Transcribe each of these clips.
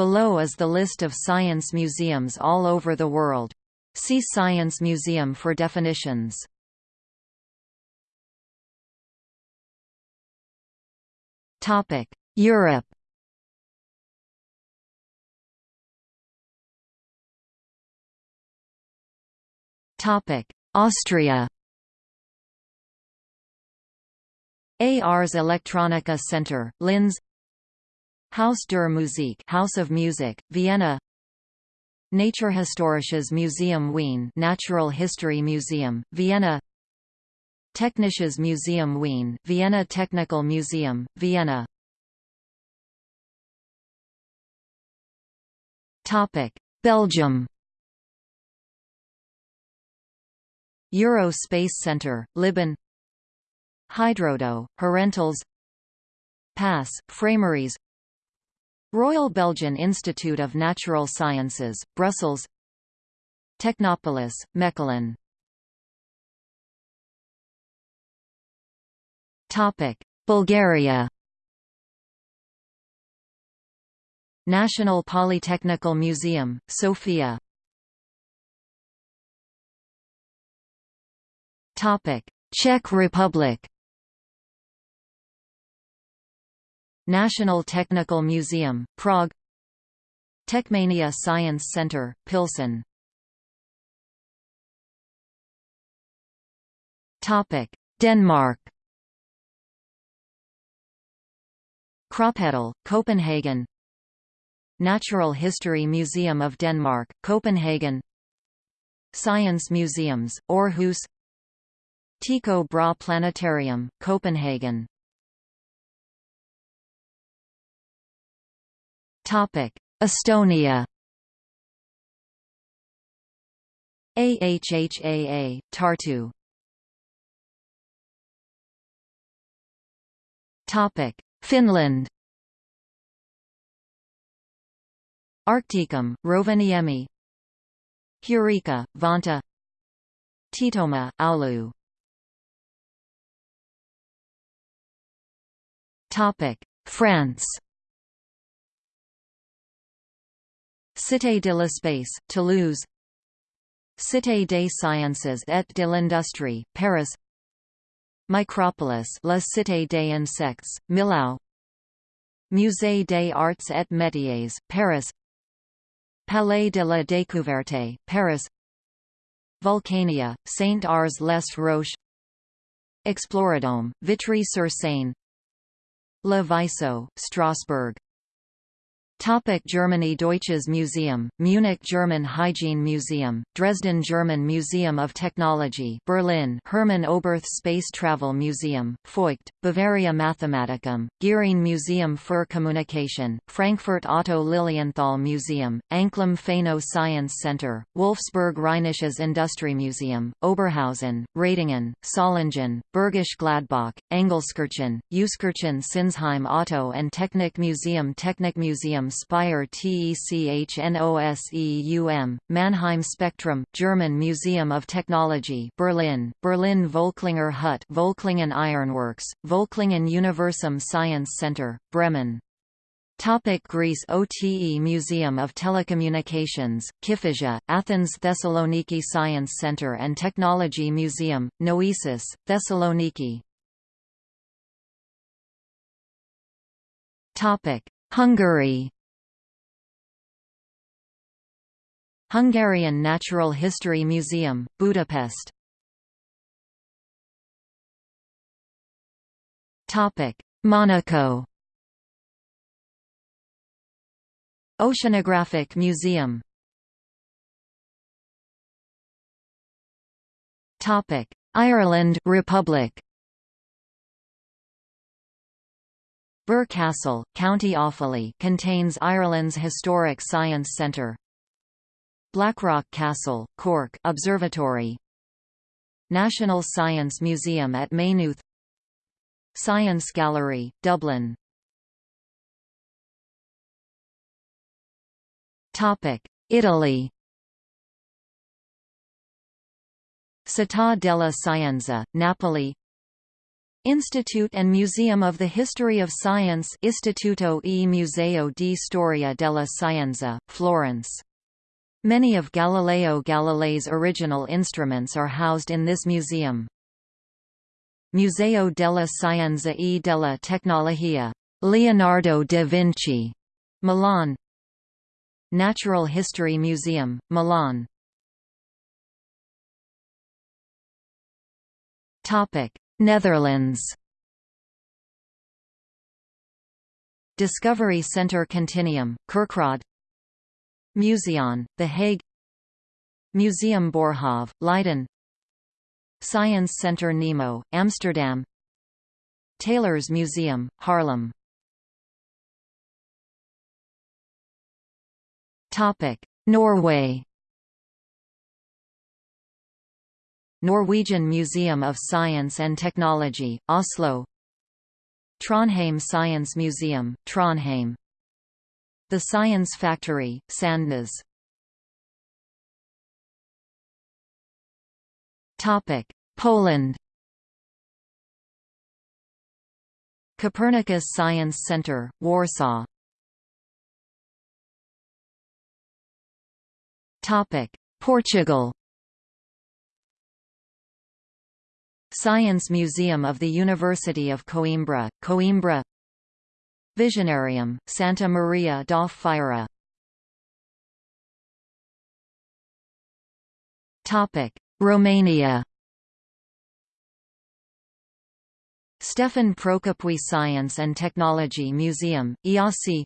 Below is the list of science museums all over the world. See Science Museum for definitions. Topic: Europe. Topic: Austria. Ars Electronica Center, Linz Haus der Musik House of Music, Vienna. Naturhistorisches Museum Wien Natural History Museum, Vienna. Technisches Museum Wien Vienna Technical Museum, Vienna. Topic: Belgium. Euro Space Center, Libin. Hidrodoe, Herentals. PASS, Frameries Royal Belgian Institute of Natural Sciences, Brussels. Technopolis, Mechelen. Bulgaria. National Polytechnical Museum, Sofia. Czech Republic National Technical Museum, Prague. Techmania Science Center, Pilsen. Denmark. Kroppedal, Copenhagen. Natural History Museum of Denmark, Copenhagen. Science Museums, Aarhus. Tycho Brahe Planetarium, Copenhagen Estonia. AHHAA, Tartu. Topic. Finland. Arcticum, Rovaniemi. Heureka, Vantaa. Tietomaa, Oulu topic. France Cité de l'Espace, Toulouse. Cité des Sciences et de l'Industrie, Paris. Micropolis La Cité des Insectes, Millau. Musée des Arts et Métiers, Paris. Palais de la Découverte, Paris. Vulcania, Saint-Ours-les-Roches. Exploradome, Vitry-sur-Seine. Le Vaisseau, Strasbourg Topic Germany Deutsches Museum, Munich German Hygiene Museum, Dresden German Museum of Technology Berlin Hermann Oberth Space Travel Museum, Feucht, Bavaria Mathematicum, Gehring Museum für Communication, Frankfurt Otto Lilienthal Museum, Anklam Phaeno Science Center, Wolfsburg Rheinisches Industriemuseum, Oberhausen, Ratingen, Solingen, Bergisch Gladbach, Engelskirchen, Euskirchen Sinsheim Auto and Technik Museum Technik Museum Speyer TECHNOSEUM, Mannheim Spectrum, German Museum of Technology Berlin, Berlin Völklinger Hütte Völklingen Ironworks, Völklingen Universum Science Center, Bremen. Topic Greece OTE Museum of Telecommunications, Kifisia, Athens Thessaloniki Science Center and Technology Museum, Noesis, Thessaloniki. Topic Hungary Hungarian Natural History Museum, Budapest. Monaco. Oceanographic Museum. Ireland Republic. Birr Castle, County Offaly contains Ireland's historic science centre Blackrock Castle, Cork Observatory. National Science Museum at Maynooth. Science Gallery, Dublin. Italy. Città della Scienza, Napoli. Institute and Museum of the History of Science Istituto e Museo di Storia della Scienza, Florence. Many of Galileo Galilei's original instruments are housed in this museum. Museo della Scienza e della Tecnologia, Leonardo da Vinci, Milan. Natural History Museum, Milan. Topic: Netherlands Discovery Centre Continuum, Kerkrade Museon, The Hague. Museum Boerhaave, Leiden. Science Centre Nemo, Amsterdam. Teylers Museum, Haarlem. Norway. Norwegian Museum of Science and Technology, Oslo. Trondheim Science Museum, Trondheim The Science Factory, Sandnes. Poland. Copernicus Science Center, Warsaw. Portugal. Science Museum of the University of Coimbra, Coimbra Visionarium, Santa Maria da Feira Romania. Stefan Procopiu Science and Technology Museum, IASI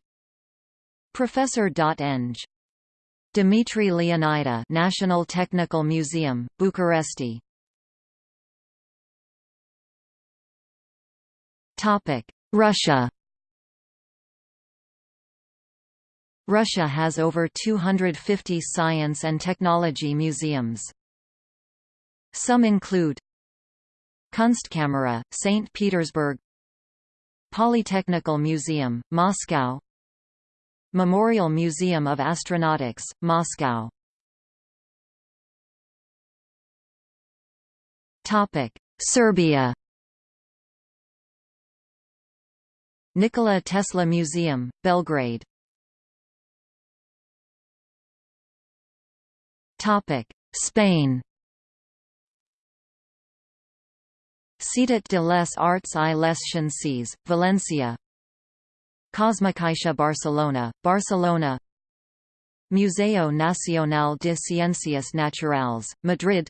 Professor Eng. Dimitri Leonida National Technical Museum, Bucharesti. Russia Russia has over 250 science and technology museums. Some include Kunstkamera, St. Petersburg Polytechnical Museum, Moscow Memorial Museum of Astronautics, Moscow Serbia Nikola Tesla Museum, Belgrade Spain Ciutat de les Arts i les Ciències, Valencia Cosmocaixa Barcelona, Barcelona Museo Nacional de Ciencias Naturales, Madrid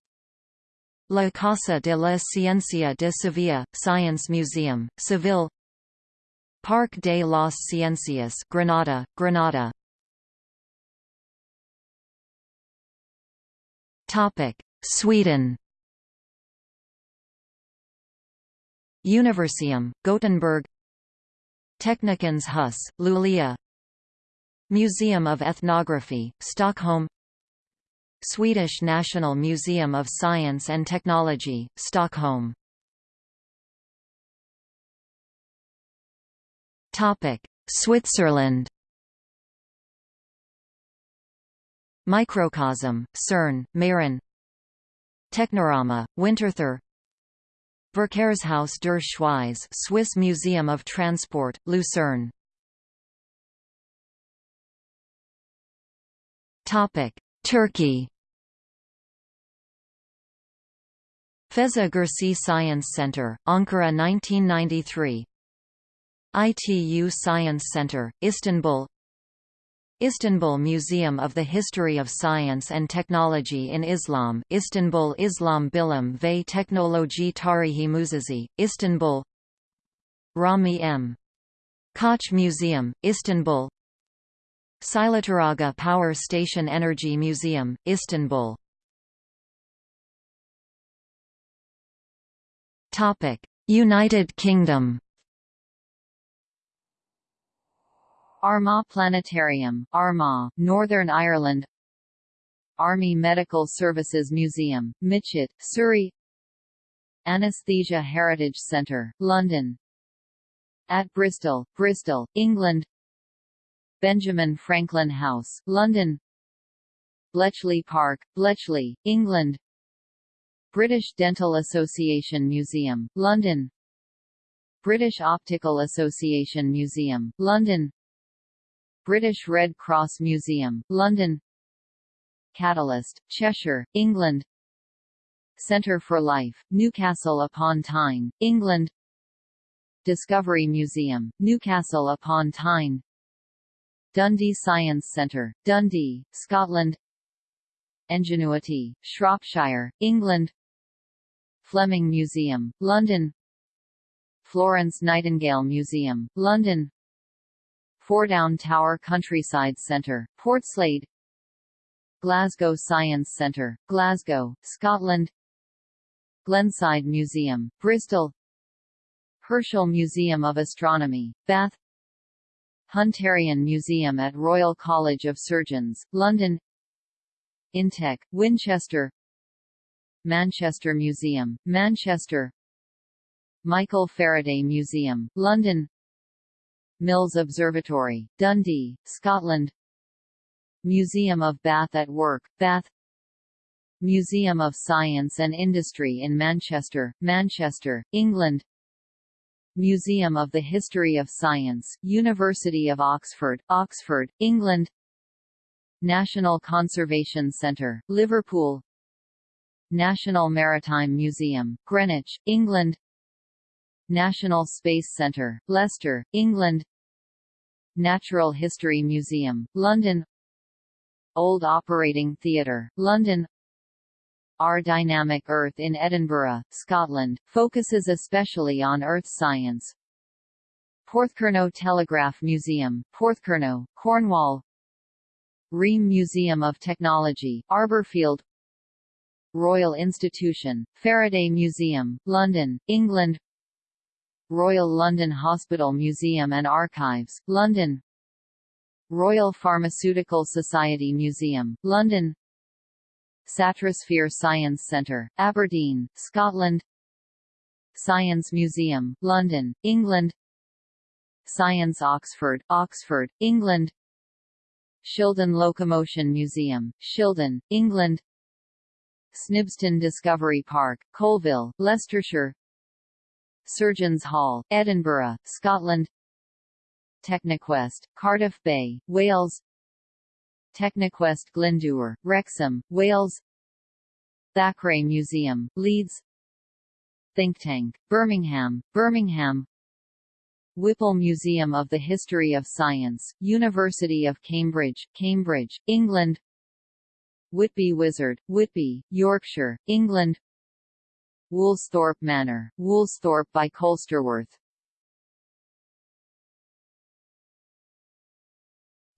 La Casa de la Ciencia de Sevilla, Science Museum, Seville Parque de las Ciencias Granada, Granada Sweden. Universeum, Gothenburg. Teknikens hus, Luleå. Museum of Ethnography, Stockholm. Swedish National Museum of Science and Technology, Stockholm. Topic: Switzerland. Microcosm, CERN, Meyrin Technorama, Winterthur. Verkehrshaus der Schweiz Swiss Museum of Transport, Lucerne. Turkey. Feza Gürsey Science Center, Ankara 1993 ITU Science Center, Istanbul Istanbul Museum of the History of Science and Technology in Islam Istanbul Islam Bilim ve Teknoloji Tarihi Müzesi, Istanbul Rahmi M. Koç Museum, Istanbul Çaylıturga Power Station Energy Museum, Istanbul United Kingdom Armagh Planetarium, Armagh, Northern Ireland. Army Medical Services Museum, Mytchett, Surrey. Anesthesia Heritage Centre, London. At Bristol, Bristol, England. Benjamin Franklin House, London. Bletchley Park, Bletchley, England. British Dental Association Museum, London. British Optical Association Museum, London British Red Cross Museum, London. Catalyst, Cheshire, England. Centre for Life, Newcastle upon Tyne, England. Discovery Museum, Newcastle upon Tyne. Dundee Science Centre, Dundee, Scotland. Enginuity, Shropshire, England. Fleming Museum, London. Florence Nightingale Museum, London Foredown Tower Countryside Centre, Portslade Glasgow Science Centre, Glasgow, Scotland Glenside Museum, Bristol Herschel Museum of Astronomy, Bath Hunterian Museum at Royal College of Surgeons, London Intech, Winchester Manchester Museum, Manchester Michael Faraday Museum, London Mills Observatory, Dundee, Scotland. Museum of Bath at Work, Bath. Museum of Science and Industry in Manchester, Manchester, England. Museum of the History of Science, University of Oxford, Oxford, England. National Conservation Centre, Liverpool. National Maritime Museum, Greenwich, England National Space Centre, Leicester, England. Natural History Museum, London. Old Operating Theatre, London. Our Dynamic Earth in Edinburgh, Scotland, focuses especially on earth science. Porthcurno Telegraph Museum, Porthcurno, Cornwall. REME Museum of Technology, Arborfield. Royal Institution, Faraday Museum, London, England Royal London Hospital Museum and Archives, London. Royal Pharmaceutical Society Museum, London. Satrosphere Science Centre, Aberdeen, Scotland. Science Museum, London, England. Science Oxford, Oxford, England. Shildon Locomotion Museum, Shildon, England. Snibston Discovery Park, Coalville, Leicestershire Surgeons Hall, Edinburgh, Scotland. Technoquest, Cardiff Bay, Wales. Technoquest Glyndŵr, Wrexham, Wales. Thackeray Museum, Leeds. Think Tank, Birmingham, Birmingham. Whipple Museum of the History of Science, University of Cambridge, Cambridge, England. Whitby Wizard, Whitby, Yorkshire, England Woolsthorpe Manor, Woolsthorpe by Colsterworth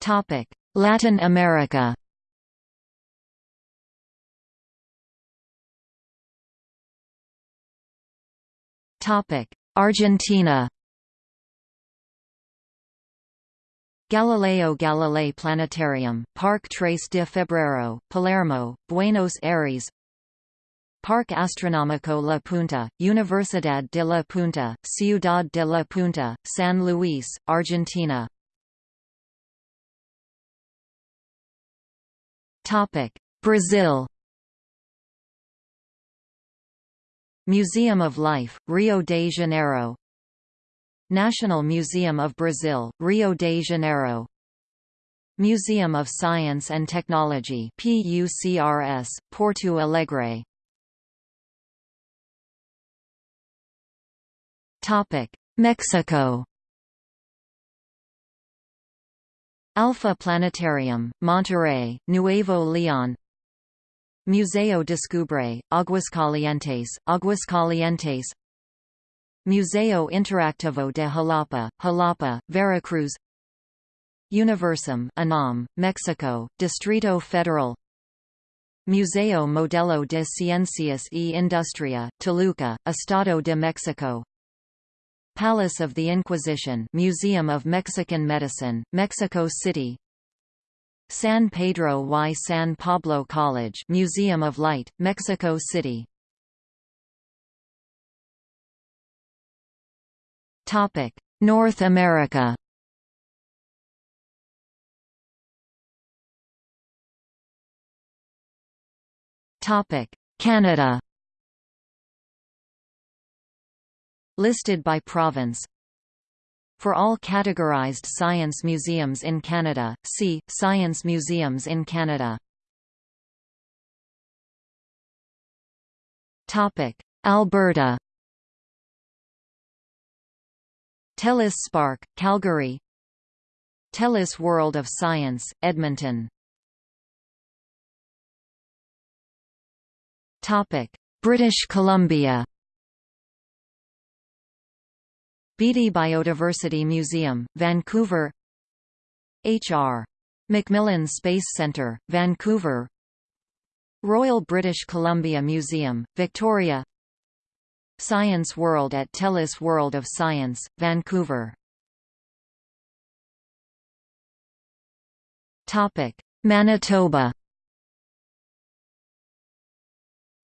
Topic. Latin America Topic: Argentina Galileo Galilei Planetarium, Parque Tres de Febrero, Palermo, Buenos Aires Parque Astronómico La Punta, Universidad de La Punta, Ciudad de La Punta, San Luis, Argentina. Brazil. Museum of Life, Rio de Janeiro. National Museum of Brazil, Rio de Janeiro. Museum of Science and Technology PUCRS, Porto Alegre Mexico. Alfa Planetarium, Monterrey, Nuevo León. Museo Descubre, Aguascalientes, Aguascalientes Museo Interactivo de Jalapa, Jalapa, Veracruz. Universum UNAM, Mexico, Distrito Federal. Museo Modelo de Ciencias y Industria, Toluca, Estado de Mexico Palace of the Inquisition Museum of Mexican Medicine, Mexico City. San Pedro y San Pablo College Museum of Light, Mexico City. North America. Topic Canada Listed by province. For all categorized science museums in Canada, see, Science museums in Canada. Alberta. TELUS Spark, Calgary. TELUS World of Science, Edmonton. British Columbia Beaty Biodiversity Museum, Vancouver H.R. Macmillan Space Centre, Vancouver Royal British Columbia Museum, Victoria Science World at TELUS World of Science, Vancouver Manitoba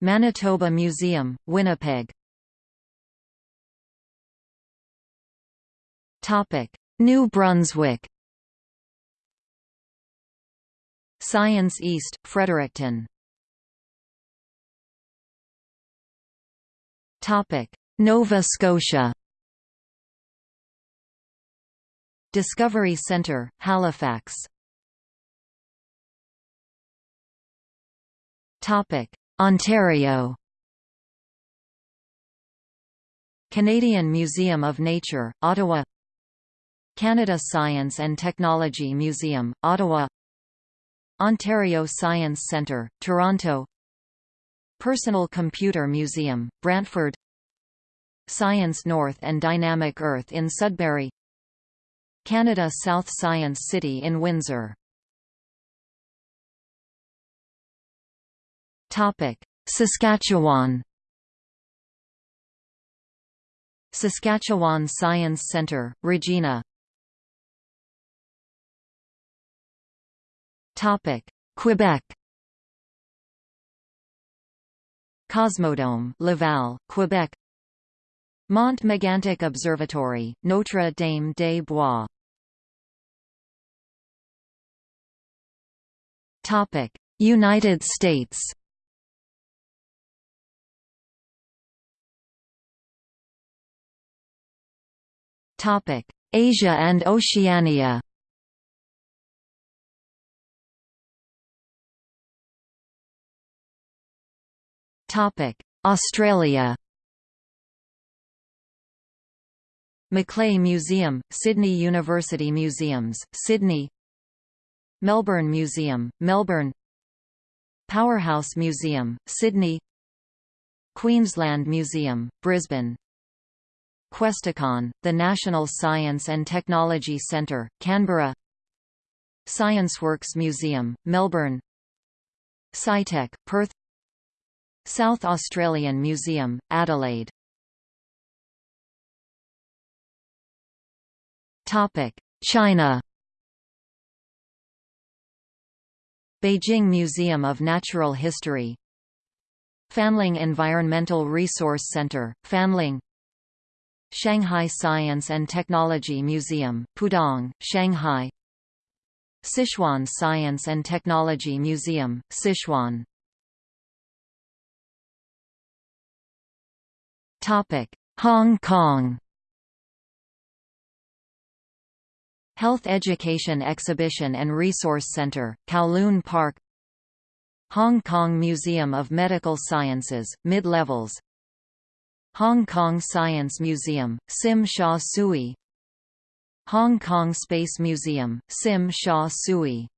Manitoba Museum, Winnipeg New Brunswick. Science East, Fredericton. Topic: Nova Scotia. Discovery Centre, Halifax. Topic: Ontario. Canadian Museum of Nature, Ottawa Canada Science and Technology Museum, Ottawa. Ontario Science Centre, Toronto. Personal Computer Museum, Brantford. Science North and Dynamic Earth in Sudbury. Canada South Science City in Windsor. Saskatchewan. Saskatchewan Science Centre, Regina Quebec. Cosmodome Laval, Quebec. Mont Megantic Observatory, Notre Dame des Bois. Topic: United States. Topic: Asia and Oceania Australia Macleay Museum, Sydney University Museums, Sydney Melbourne Museum, Melbourne Powerhouse Museum, Sydney Queensland Museum, Brisbane Questacon, the National Science and Technology Centre, Canberra ScienceWorks Museum, Melbourne SciTech, Perth South Australian Museum, Adelaide. China. Beijing Museum of Natural History. Fanling Environmental Resource Center, Fanling. Shanghai Science and Technology Museum, Pudong, Shanghai. Sichuan Science and Technology Museum, Sichuan Hong Kong. Health Education Exhibition and Resource Center, Kowloon Park. Hong Kong Museum of Medical Sciences, mid-levels. Hong Kong Science Museum, Tsim Sha Tsui. Hong Kong Space Museum, Tsim Sha Tsui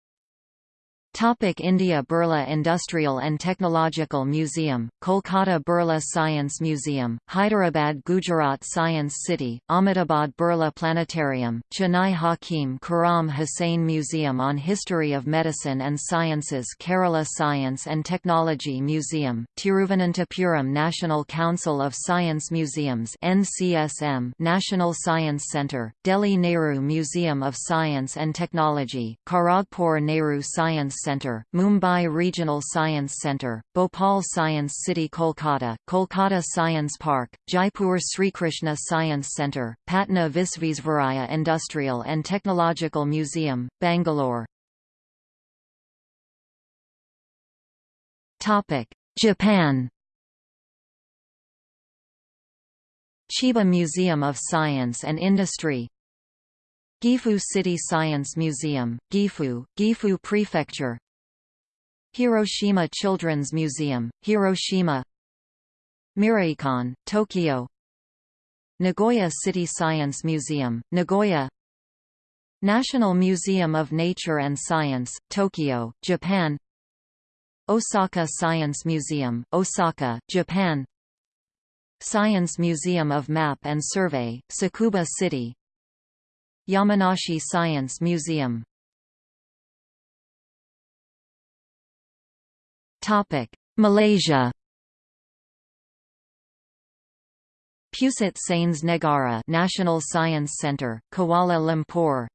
Topic India Birla Industrial and Technological Museum, Kolkata Birla Science Museum, Hyderabad Gujarat Science City, Ahmedabad Birla Planetarium, Chennai Hakim Karam Hussain Museum on History of Medicine and Sciences Kerala Science and Technology Museum, Tiruvananthapuram National Council of Science Museums NCSM National Science Centre, Delhi Nehru Museum of Science and Technology, Kharagpur Nehru Science Center, Mumbai Regional Science Center, Bhopal Science City Kolkata, Kolkata Science Park, Jaipur Srikrishna Science Center, Patna Visvesvaraya Industrial and Technological Museum, Bangalore. Japan Chiba Museum of Science and Industry Gifu City Science Museum, Gifu, Gifu Prefecture. Hiroshima Children's Museum, Hiroshima. Miraikan, Tokyo. Nagoya City Science Museum, Nagoya. National Museum of Nature and Science, Tokyo, Japan. Osaka Science Museum, Osaka, Japan. Science Museum of Map and Survey, Tsukuba City Yamanashi Science Museum. Malaysia. Pusat Sains Negara National Science Centre, Kuala Lumpur.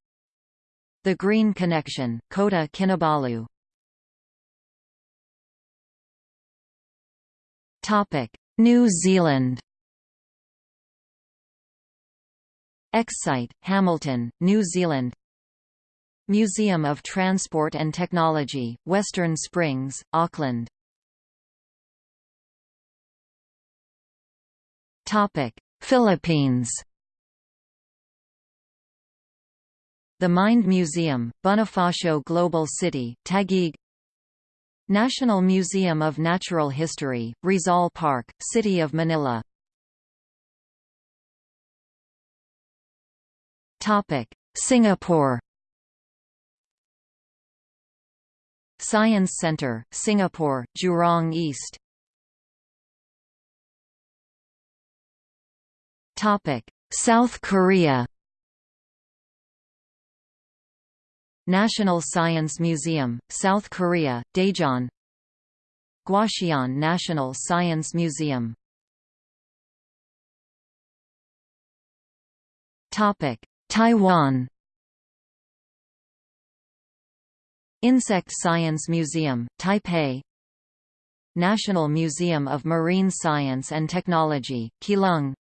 The Green Connection, Kota Kinabalu. New Zealand Exscite, Hamilton, New Zealand. Museum of Transport and Technology, Western Springs, Auckland. Philippines. The Mind Museum, Bonifacio Global City, Taguig. National Museum of Natural History, Rizal Park, City of Manila Singapore. Science Centre, Singapore, Jurong East. Topic: South Korea. National Science Museum, South Korea, Daejeon. Gwacheon National Science Museum Taiwan. Insect Science Museum, Taipei. National Museum of Marine Science and Technology, Keelung.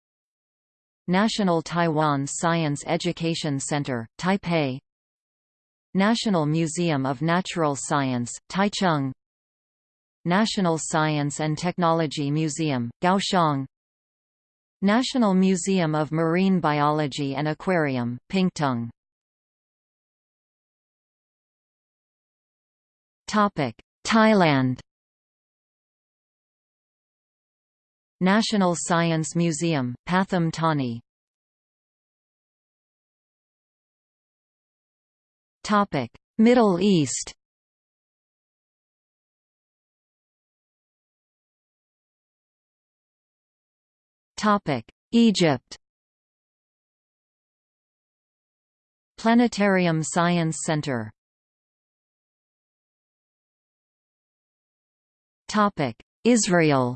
National Taiwan Science Education Center, Taipei. National Museum of Natural Science, Taichung. National Science and Technology Museum, Kaohsiung National Museum of Marine Biology and Aquarium, Pingtung. Topic: Thailand. National Science Museum, Pathum Thani. Topic: Middle East Egypt. Planetarium Science Center. Israel.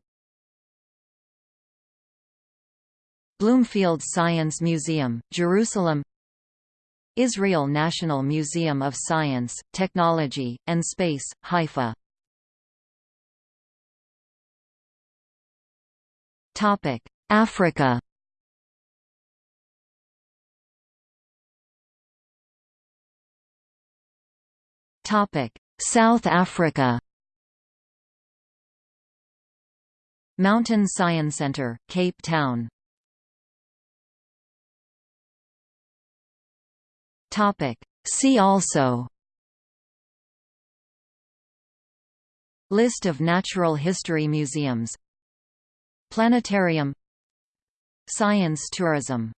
Bloomfield Science Museum, Jerusalem. Israel National Museum of Science, Technology, and Space, Haifa Africa. South Africa. Mountain Science Centre, Cape Town. Topic. See also. List of natural history museums. Planetarium Science tourism